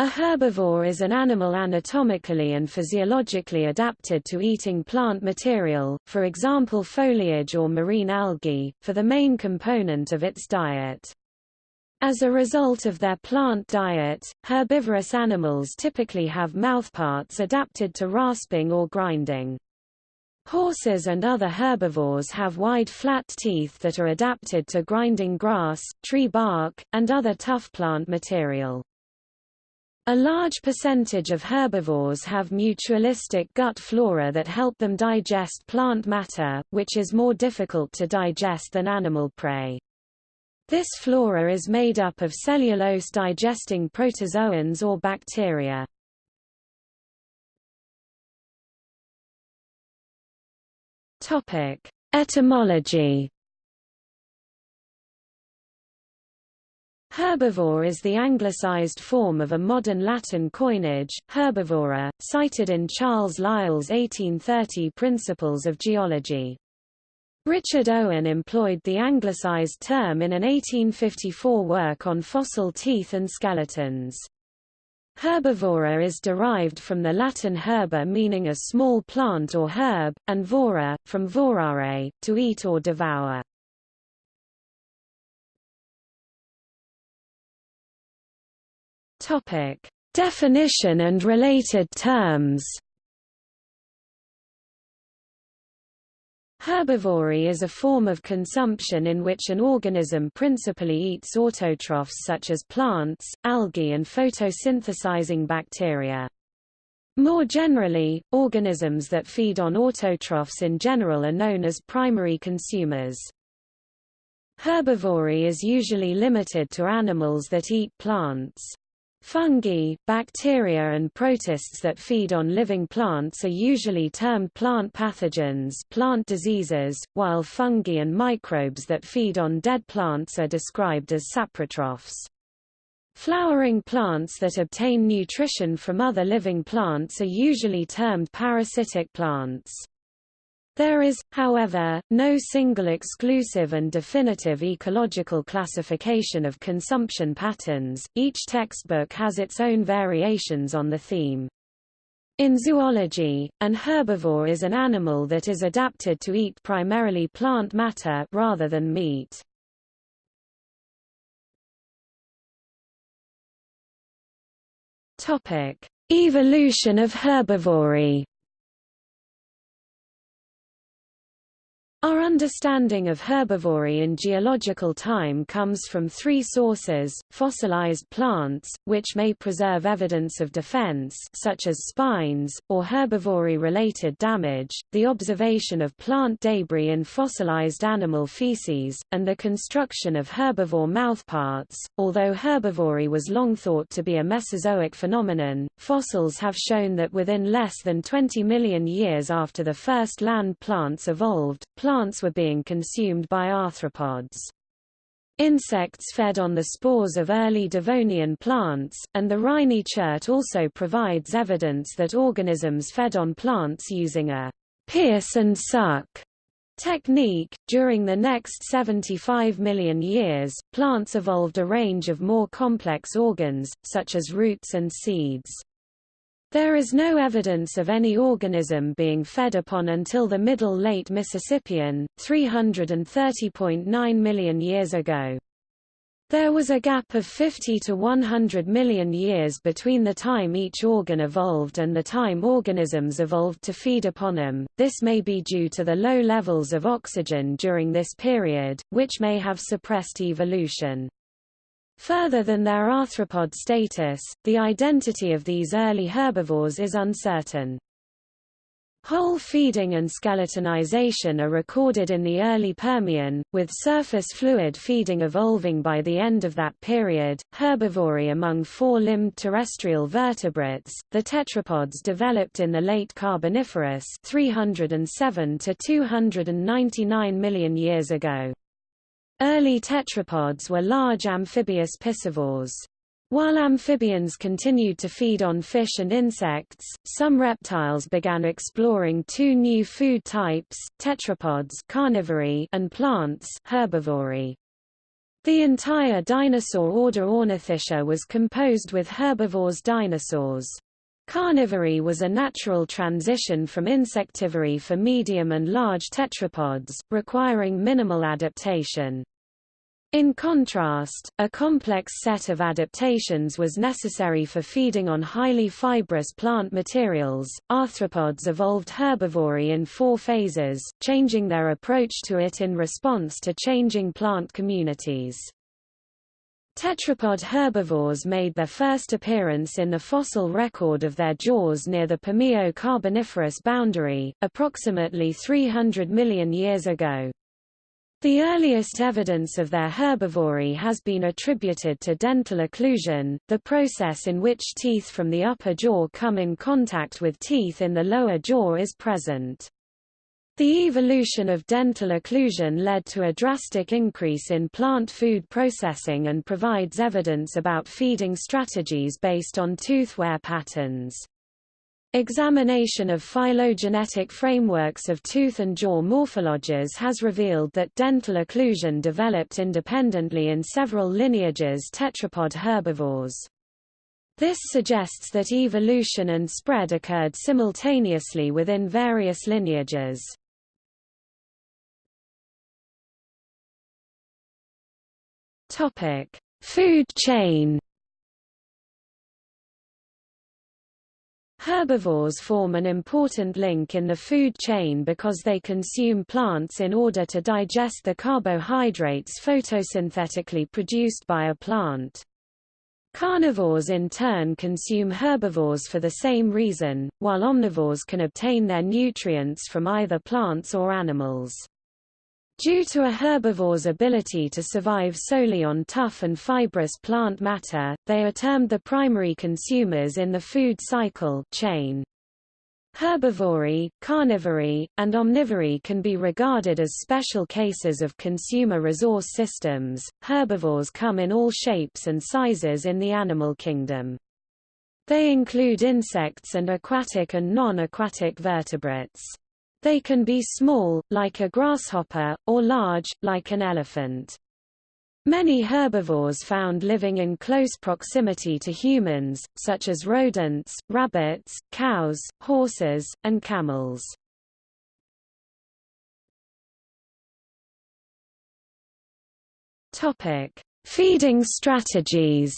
A herbivore is an animal anatomically and physiologically adapted to eating plant material, for example foliage or marine algae, for the main component of its diet. As a result of their plant diet, herbivorous animals typically have mouthparts adapted to rasping or grinding. Horses and other herbivores have wide flat teeth that are adapted to grinding grass, tree bark, and other tough plant material. A large percentage of herbivores have mutualistic gut flora that help them digest plant matter, which is more difficult to digest than animal prey. This flora is made up of cellulose-digesting protozoans or bacteria. Etymology Herbivore is the anglicized form of a modern Latin coinage, herbivora, cited in Charles Lyell's 1830 Principles of Geology. Richard Owen employed the anglicized term in an 1854 work on fossil teeth and skeletons. Herbivora is derived from the Latin herba meaning a small plant or herb, and vora, from vorare, to eat or devour. Topic: Definition and related terms. Herbivory is a form of consumption in which an organism principally eats autotrophs such as plants, algae and photosynthesizing bacteria. More generally, organisms that feed on autotrophs in general are known as primary consumers. Herbivory is usually limited to animals that eat plants. Fungi, bacteria and protists that feed on living plants are usually termed plant pathogens plant diseases, while fungi and microbes that feed on dead plants are described as saprotrophs. Flowering plants that obtain nutrition from other living plants are usually termed parasitic plants. There is, however, no single exclusive and definitive ecological classification of consumption patterns, each textbook has its own variations on the theme. In zoology, an herbivore is an animal that is adapted to eat primarily plant matter rather than meat. Evolution of herbivory Our understanding of herbivory in geological time comes from three sources, fossilized plants, which may preserve evidence of defense such as spines, or herbivory-related damage, the observation of plant debris in fossilized animal feces, and the construction of herbivore mouthparts. Although herbivory was long thought to be a Mesozoic phenomenon, fossils have shown that within less than 20 million years after the first land plants evolved, plants were being consumed by arthropods. Insects fed on the spores of early Devonian plants, and the Rhynie chert also provides evidence that organisms fed on plants using a pierce and suck technique. During the next 75 million years, plants evolved a range of more complex organs, such as roots and seeds. There is no evidence of any organism being fed upon until the Middle Late Mississippian, 330.9 million years ago. There was a gap of 50 to 100 million years between the time each organ evolved and the time organisms evolved to feed upon them. This may be due to the low levels of oxygen during this period, which may have suppressed evolution. Further than their arthropod status, the identity of these early herbivores is uncertain. Hole feeding and skeletonization are recorded in the early Permian, with surface fluid feeding evolving by the end of that period. Herbivory among four-limbed terrestrial vertebrates, the tetrapods developed in the late Carboniferous 307 to 299 million years ago. Early tetrapods were large amphibious piscivores. While amphibians continued to feed on fish and insects, some reptiles began exploring two new food types, tetrapods carnivory and plants herbivory. The entire dinosaur order Ornithischia was composed with herbivores dinosaurs. Carnivory was a natural transition from insectivory for medium and large tetrapods, requiring minimal adaptation. In contrast, a complex set of adaptations was necessary for feeding on highly fibrous plant materials. Arthropods evolved herbivory in four phases, changing their approach to it in response to changing plant communities. Tetrapod herbivores made their first appearance in the fossil record of their jaws near the Permian-Carboniferous boundary, approximately 300 million years ago. The earliest evidence of their herbivory has been attributed to dental occlusion, the process in which teeth from the upper jaw come in contact with teeth in the lower jaw is present. The evolution of dental occlusion led to a drastic increase in plant food processing and provides evidence about feeding strategies based on tooth wear patterns. Examination of phylogenetic frameworks of tooth and jaw morphologies has revealed that dental occlusion developed independently in several lineages tetrapod herbivores. This suggests that evolution and spread occurred simultaneously within various lineages. Food chain Herbivores form an important link in the food chain because they consume plants in order to digest the carbohydrates photosynthetically produced by a plant. Carnivores in turn consume herbivores for the same reason, while omnivores can obtain their nutrients from either plants or animals. Due to a herbivore's ability to survive solely on tough and fibrous plant matter, they are termed the primary consumers in the food cycle chain. Herbivory, carnivory, and omnivory can be regarded as special cases of consumer resource systems. Herbivores come in all shapes and sizes in the animal kingdom. They include insects and aquatic and non-aquatic vertebrates. They can be small, like a grasshopper, or large, like an elephant. Many herbivores found living in close proximity to humans, such as rodents, rabbits, cows, horses, and camels. Topic: Feeding strategies.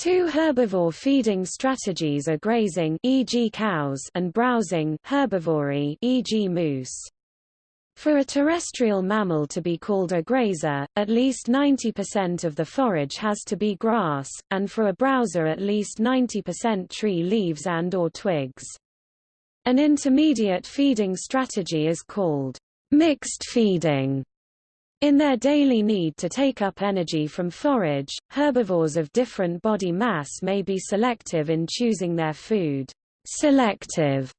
Two herbivore feeding strategies are grazing e.g. cows and browsing herbivory e.g. moose. For a terrestrial mammal to be called a grazer, at least 90% of the forage has to be grass, and for a browser at least 90% tree leaves and or twigs. An intermediate feeding strategy is called mixed feeding. In their daily need to take up energy from forage, herbivores of different body mass may be selective in choosing their food. Selective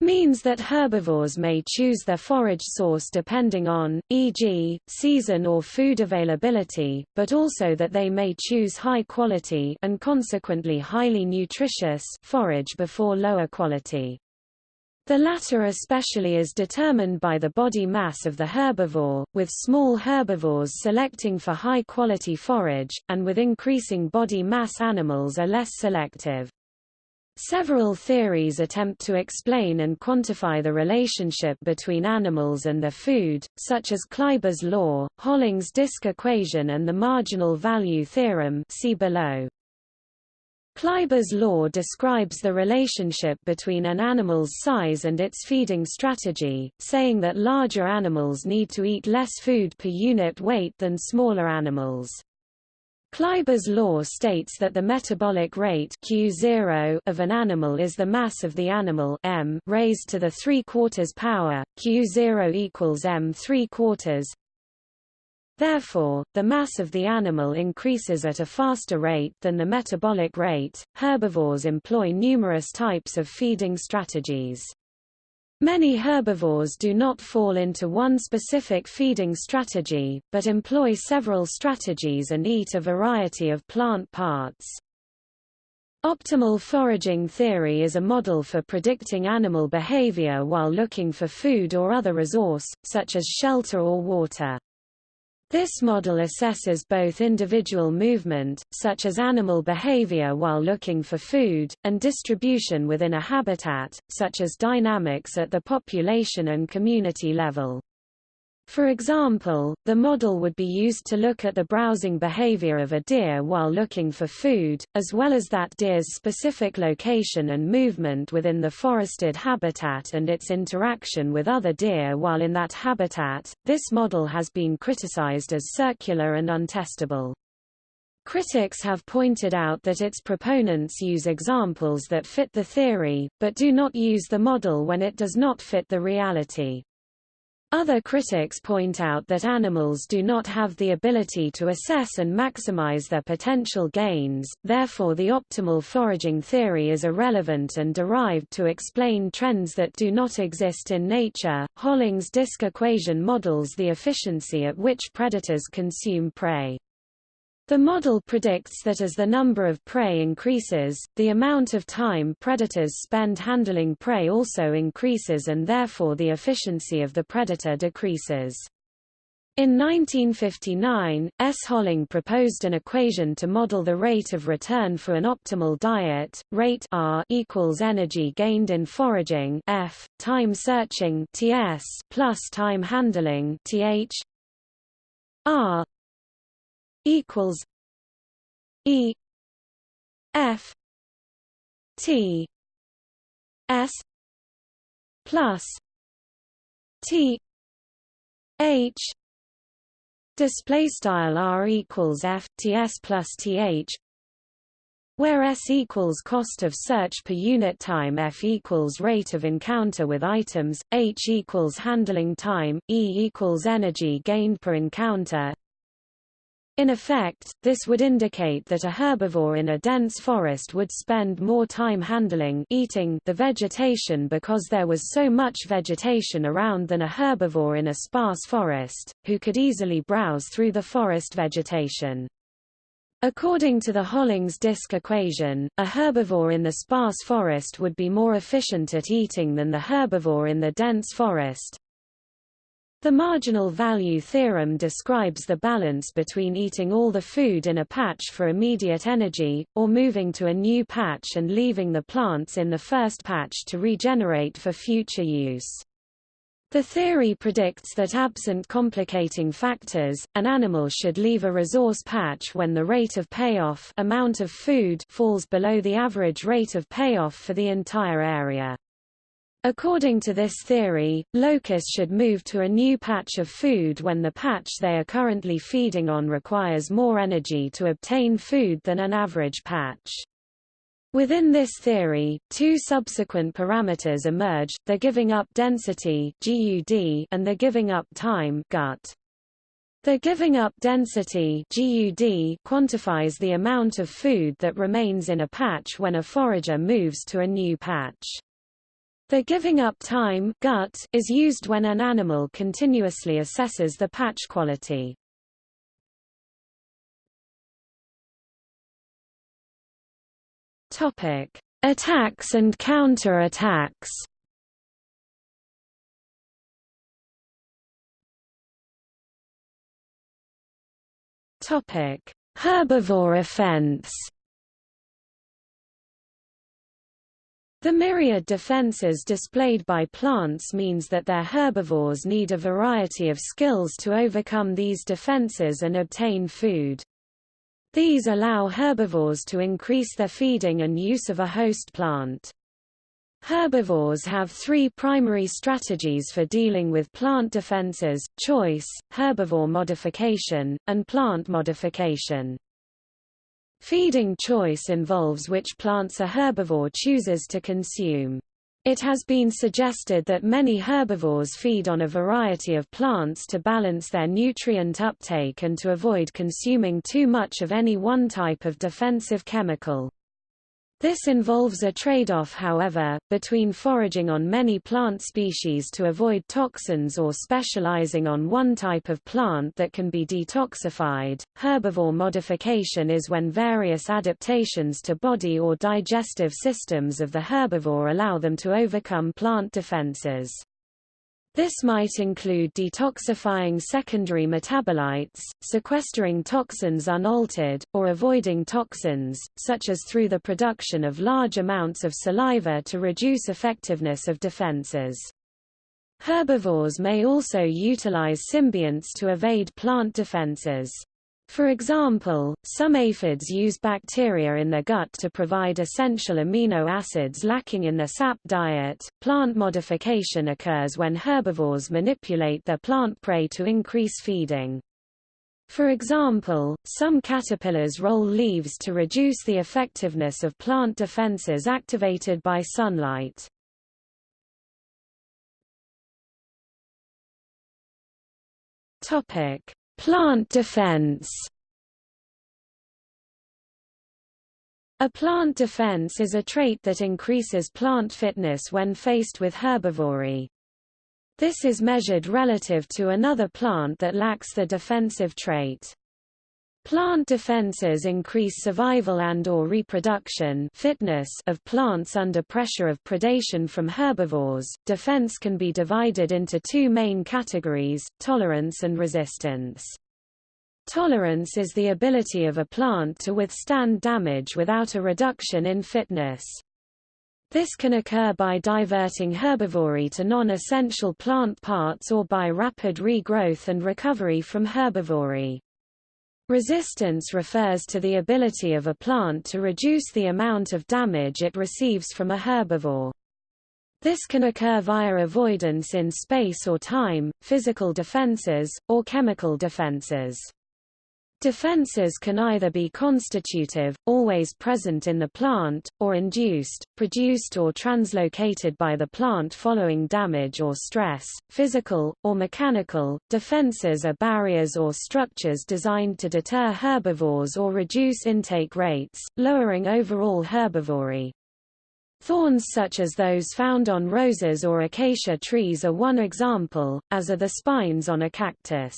means that herbivores may choose their forage source depending on, e.g., season or food availability, but also that they may choose high quality and consequently highly nutritious forage before lower quality. The latter especially is determined by the body mass of the herbivore, with small herbivores selecting for high-quality forage, and with increasing body mass animals are less selective. Several theories attempt to explain and quantify the relationship between animals and their food, such as Kleiber's law, Holling's disk equation and the marginal value theorem see below. Kleiber's law describes the relationship between an animal's size and its feeding strategy, saying that larger animals need to eat less food per unit weight than smaller animals. Kleiber's law states that the metabolic rate Q0 of an animal is the mass of the animal m raised to the 3 quarters power, Q0 equals m 3 quarters, Therefore, the mass of the animal increases at a faster rate than the metabolic rate. Herbivores employ numerous types of feeding strategies. Many herbivores do not fall into one specific feeding strategy, but employ several strategies and eat a variety of plant parts. Optimal foraging theory is a model for predicting animal behavior while looking for food or other resource, such as shelter or water. This model assesses both individual movement, such as animal behavior while looking for food, and distribution within a habitat, such as dynamics at the population and community level. For example, the model would be used to look at the browsing behavior of a deer while looking for food, as well as that deer's specific location and movement within the forested habitat and its interaction with other deer while in that habitat. This model has been criticized as circular and untestable. Critics have pointed out that its proponents use examples that fit the theory, but do not use the model when it does not fit the reality. Other critics point out that animals do not have the ability to assess and maximize their potential gains, therefore the optimal foraging theory is irrelevant and derived to explain trends that do not exist in nature. Holling's disk equation models the efficiency at which predators consume prey. The model predicts that as the number of prey increases, the amount of time predators spend handling prey also increases and therefore the efficiency of the predator decreases. In 1959, S. Holling proposed an equation to model the rate of return for an optimal diet. Rate R equals energy gained in foraging F, time searching TS plus time handling TH. R equals E F T S plus T H display style R equals F T S plus TH where S equals cost of search per unit time F equals rate of encounter with items, H equals handling time, E equals energy gained per encounter, in effect, this would indicate that a herbivore in a dense forest would spend more time handling eating the vegetation because there was so much vegetation around than a herbivore in a sparse forest, who could easily browse through the forest vegetation. According to the Hollings disk equation, a herbivore in the sparse forest would be more efficient at eating than the herbivore in the dense forest, the marginal value theorem describes the balance between eating all the food in a patch for immediate energy, or moving to a new patch and leaving the plants in the first patch to regenerate for future use. The theory predicts that absent complicating factors, an animal should leave a resource patch when the rate of payoff amount of food falls below the average rate of payoff for the entire area. According to this theory, locusts should move to a new patch of food when the patch they are currently feeding on requires more energy to obtain food than an average patch. Within this theory, two subsequent parameters emerge, the giving up density GUD and the giving up time GUT. The giving up density GUD quantifies the amount of food that remains in a patch when a forager moves to a new patch. The giving up time gut is used when an animal continuously assesses the patch quality. Topic: Attacks and counter-attacks. Topic: Herbivore offense. The myriad defenses displayed by plants means that their herbivores need a variety of skills to overcome these defenses and obtain food. These allow herbivores to increase their feeding and use of a host plant. Herbivores have three primary strategies for dealing with plant defenses, choice, herbivore modification, and plant modification. Feeding choice involves which plants a herbivore chooses to consume. It has been suggested that many herbivores feed on a variety of plants to balance their nutrient uptake and to avoid consuming too much of any one type of defensive chemical. This involves a trade-off however, between foraging on many plant species to avoid toxins or specializing on one type of plant that can be detoxified. Herbivore modification is when various adaptations to body or digestive systems of the herbivore allow them to overcome plant defenses. This might include detoxifying secondary metabolites, sequestering toxins unaltered, or avoiding toxins, such as through the production of large amounts of saliva to reduce effectiveness of defenses. Herbivores may also utilize symbionts to evade plant defenses. For example, some aphids use bacteria in their gut to provide essential amino acids lacking in their sap diet. Plant modification occurs when herbivores manipulate their plant prey to increase feeding. For example, some caterpillars roll leaves to reduce the effectiveness of plant defenses activated by sunlight. Topic: Plant defense A plant defense is a trait that increases plant fitness when faced with herbivory. This is measured relative to another plant that lacks the defensive trait. Plant defenses increase survival and or reproduction fitness of plants under pressure of predation from herbivores. Defense can be divided into two main categories, tolerance and resistance. Tolerance is the ability of a plant to withstand damage without a reduction in fitness. This can occur by diverting herbivory to non-essential plant parts or by rapid regrowth and recovery from herbivory. Resistance refers to the ability of a plant to reduce the amount of damage it receives from a herbivore. This can occur via avoidance in space or time, physical defenses, or chemical defenses. Defenses can either be constitutive, always present in the plant, or induced, produced or translocated by the plant following damage or stress, physical, or mechanical. Defenses are barriers or structures designed to deter herbivores or reduce intake rates, lowering overall herbivory. Thorns such as those found on roses or acacia trees are one example, as are the spines on a cactus.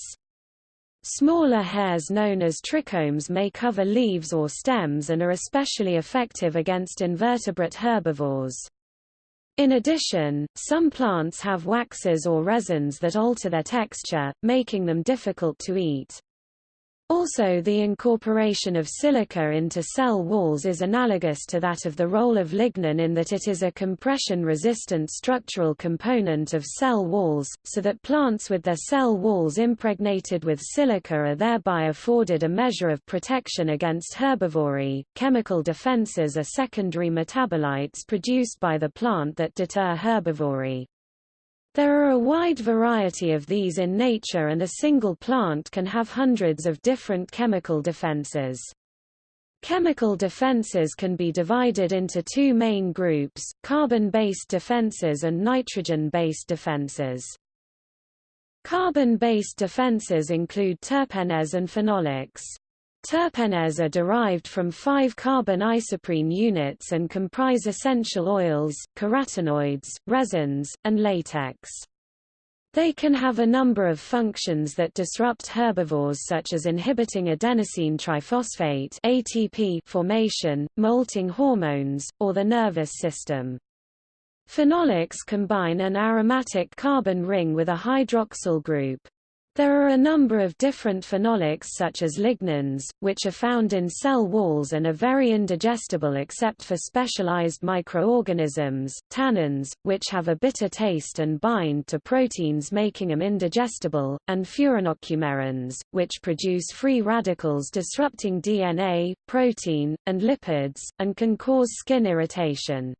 Smaller hairs known as trichomes may cover leaves or stems and are especially effective against invertebrate herbivores. In addition, some plants have waxes or resins that alter their texture, making them difficult to eat. Also the incorporation of silica into cell walls is analogous to that of the role of lignin in that it is a compression-resistant structural component of cell walls, so that plants with their cell walls impregnated with silica are thereby afforded a measure of protection against herbivory. Chemical defenses are secondary metabolites produced by the plant that deter herbivory. There are a wide variety of these in nature and a single plant can have hundreds of different chemical defenses. Chemical defenses can be divided into two main groups, carbon-based defenses and nitrogen-based defenses. Carbon-based defenses include terpenes and phenolics. Terpenes are derived from five carbon isoprene units and comprise essential oils, carotenoids, resins, and latex. They can have a number of functions that disrupt herbivores such as inhibiting adenosine triphosphate ATP formation, molting hormones, or the nervous system. Phenolics combine an aromatic carbon ring with a hydroxyl group. There are a number of different phenolics such as lignans, which are found in cell walls and are very indigestible except for specialized microorganisms, tannins, which have a bitter taste and bind to proteins making them indigestible, and furanocoumarins, which produce free radicals disrupting DNA, protein, and lipids, and can cause skin irritation.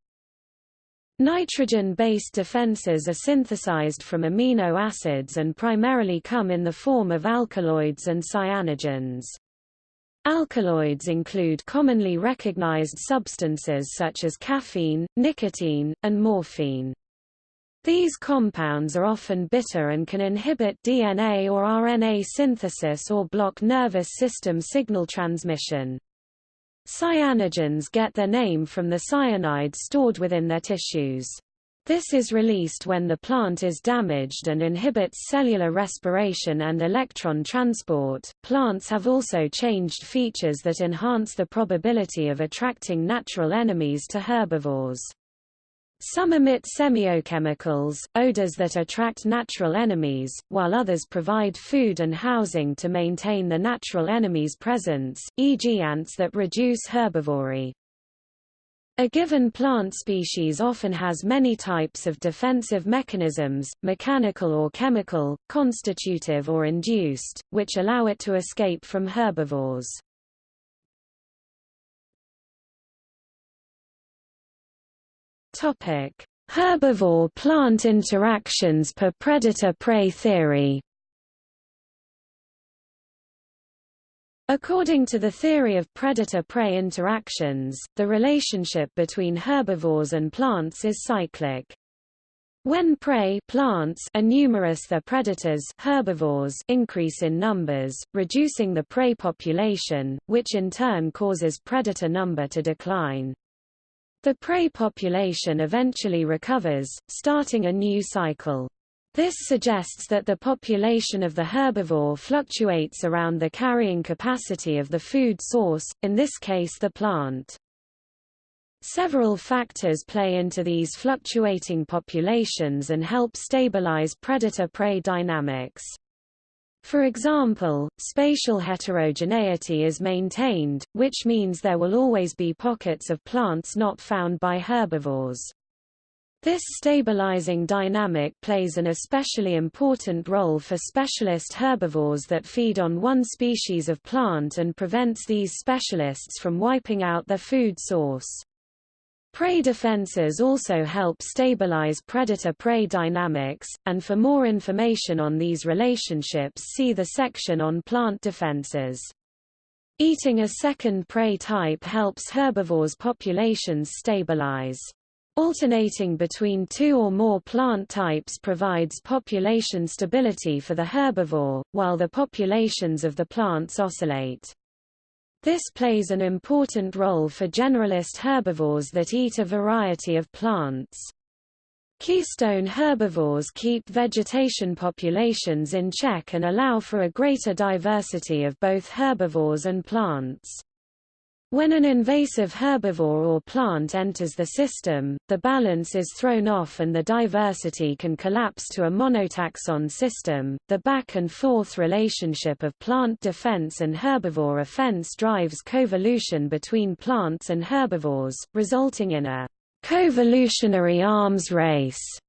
Nitrogen-based defenses are synthesized from amino acids and primarily come in the form of alkaloids and cyanogens. Alkaloids include commonly recognized substances such as caffeine, nicotine, and morphine. These compounds are often bitter and can inhibit DNA or RNA synthesis or block nervous system signal transmission. Cyanogens get their name from the cyanide stored within their tissues. This is released when the plant is damaged and inhibits cellular respiration and electron transport. Plants have also changed features that enhance the probability of attracting natural enemies to herbivores. Some emit semiochemicals, odors that attract natural enemies, while others provide food and housing to maintain the natural enemy's presence, e.g. ants that reduce herbivory. A given plant species often has many types of defensive mechanisms, mechanical or chemical, constitutive or induced, which allow it to escape from herbivores. Topic: Herbivore-plant interactions per predator-prey theory. According to the theory of predator-prey interactions, the relationship between herbivores and plants is cyclic. When prey plants are numerous their predators herbivores increase in numbers, reducing the prey population, which in turn causes predator number to decline. The prey population eventually recovers, starting a new cycle. This suggests that the population of the herbivore fluctuates around the carrying capacity of the food source, in this case the plant. Several factors play into these fluctuating populations and help stabilize predator-prey dynamics. For example, spatial heterogeneity is maintained, which means there will always be pockets of plants not found by herbivores. This stabilizing dynamic plays an especially important role for specialist herbivores that feed on one species of plant and prevents these specialists from wiping out their food source. Prey defenses also help stabilize predator-prey dynamics, and for more information on these relationships see the section on plant defenses. Eating a second prey type helps herbivores' populations stabilize. Alternating between two or more plant types provides population stability for the herbivore, while the populations of the plants oscillate. This plays an important role for generalist herbivores that eat a variety of plants. Keystone herbivores keep vegetation populations in check and allow for a greater diversity of both herbivores and plants. When an invasive herbivore or plant enters the system, the balance is thrown off and the diversity can collapse to a monotaxon system. The back and forth relationship of plant defense and herbivore offense drives coevolution between plants and herbivores, resulting in a coevolutionary arms race.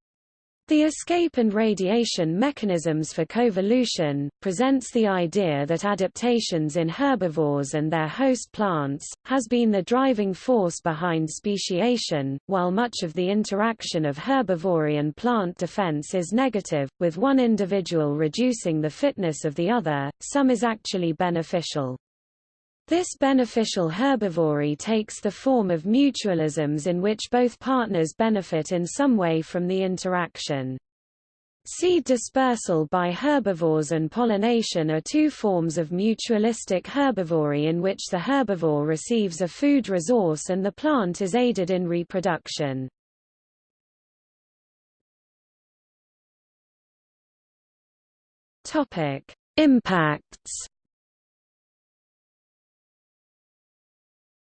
The escape and radiation mechanisms for coevolution, presents the idea that adaptations in herbivores and their host plants, has been the driving force behind speciation, while much of the interaction of herbivory and plant defense is negative, with one individual reducing the fitness of the other, some is actually beneficial. This beneficial herbivory takes the form of mutualisms in which both partners benefit in some way from the interaction. Seed dispersal by herbivores and pollination are two forms of mutualistic herbivory in which the herbivore receives a food resource and the plant is aided in reproduction. Impacts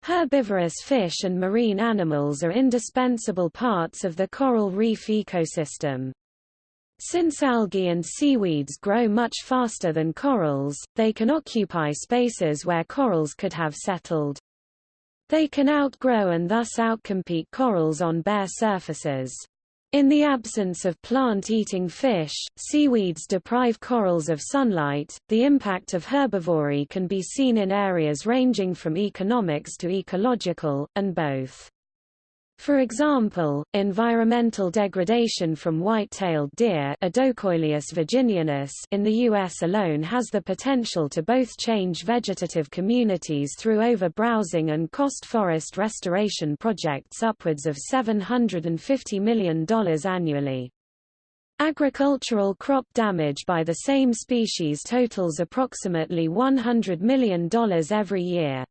Herbivorous fish and marine animals are indispensable parts of the coral reef ecosystem. Since algae and seaweeds grow much faster than corals, they can occupy spaces where corals could have settled. They can outgrow and thus outcompete corals on bare surfaces. In the absence of plant-eating fish, seaweeds deprive corals of sunlight. The impact of herbivory can be seen in areas ranging from economics to ecological, and both. For example, environmental degradation from white-tailed deer virginianus in the U.S. alone has the potential to both change vegetative communities through over-browsing and cost forest restoration projects upwards of $750 million annually. Agricultural crop damage by the same species totals approximately $100 million every year.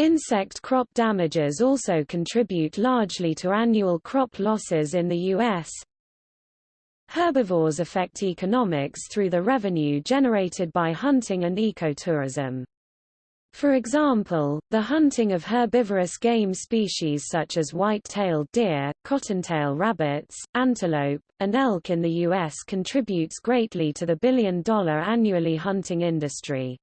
Insect crop damages also contribute largely to annual crop losses in the U.S. Herbivores affect economics through the revenue generated by hunting and ecotourism. For example, the hunting of herbivorous game species such as white-tailed deer, cottontail rabbits, antelope, and elk in the U.S. contributes greatly to the billion-dollar annually hunting industry.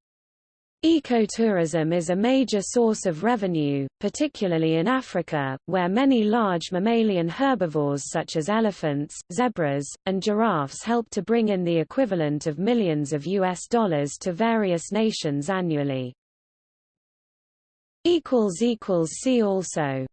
Ecotourism is a major source of revenue, particularly in Africa, where many large mammalian herbivores such as elephants, zebras, and giraffes help to bring in the equivalent of millions of US dollars to various nations annually. See also